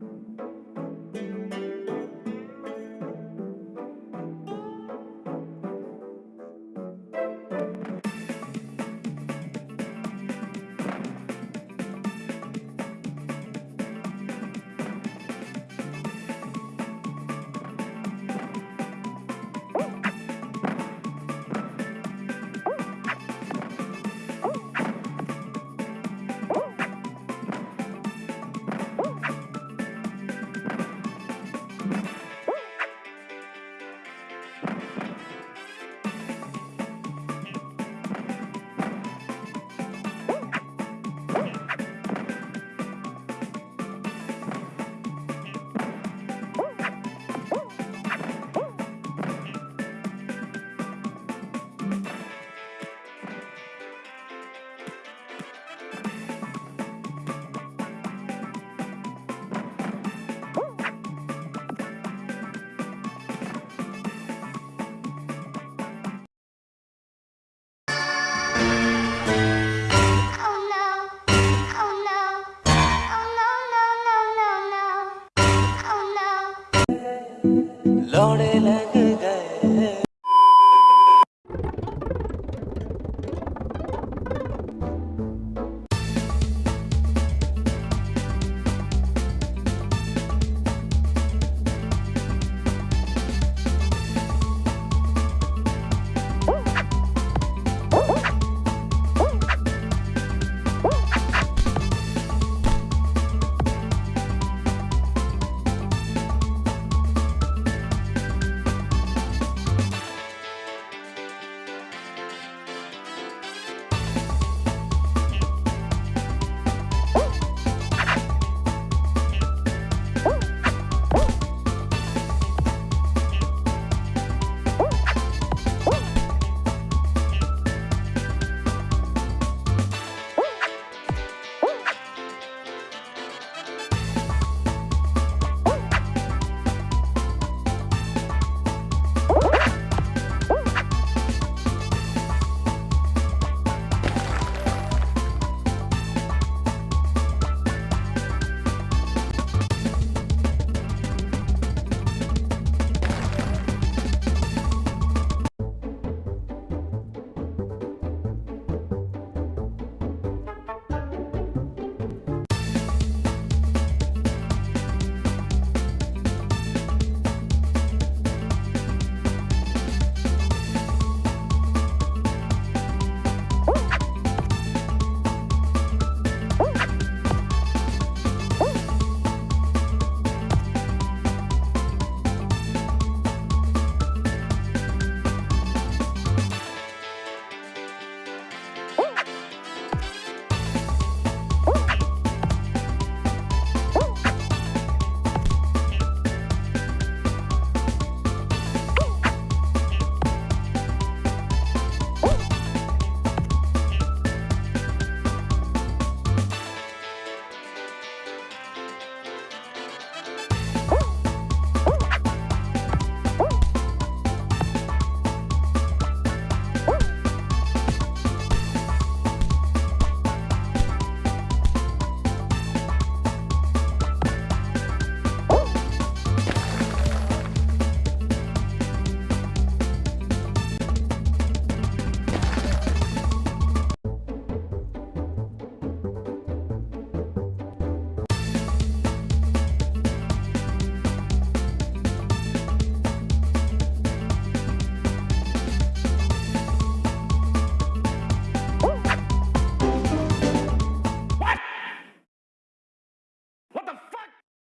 you दौड़े लगे।